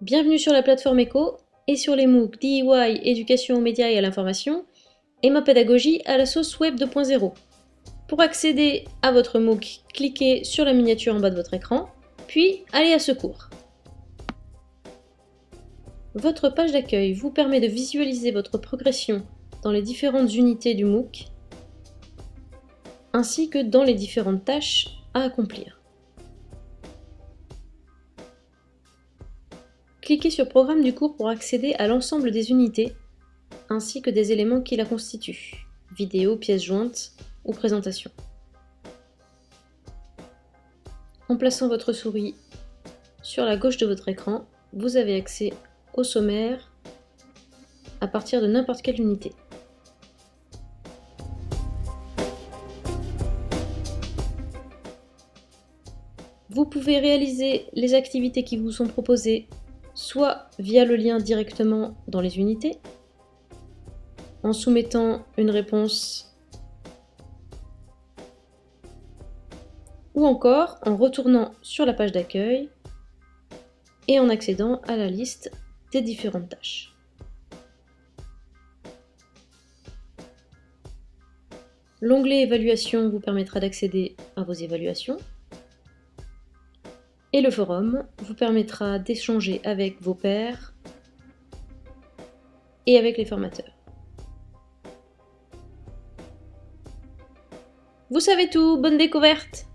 Bienvenue sur la plateforme ECHO et sur les MOOC DIY, éducation aux médias et à l'information, et ma pédagogie à la sauce web 2.0. Pour accéder à votre MOOC, cliquez sur la miniature en bas de votre écran, puis allez à Secours. Votre page d'accueil vous permet de visualiser votre progression dans les différentes unités du MOOC, ainsi que dans les différentes tâches à accomplir. Cliquez sur Programme du cours pour accéder à l'ensemble des unités, ainsi que des éléments qui la constituent, vidéo, pièces jointes ou présentation. En plaçant votre souris sur la gauche de votre écran, vous avez accès au sommaire à partir de n'importe quelle unité. Vous pouvez réaliser les activités qui vous sont proposées soit via le lien directement dans les unités, en soumettant une réponse, ou encore en retournant sur la page d'accueil et en accédant à la liste des différentes tâches. L'onglet Évaluation vous permettra d'accéder à vos évaluations. Et le forum vous permettra d'échanger avec vos pairs et avec les formateurs. Vous savez tout, bonne découverte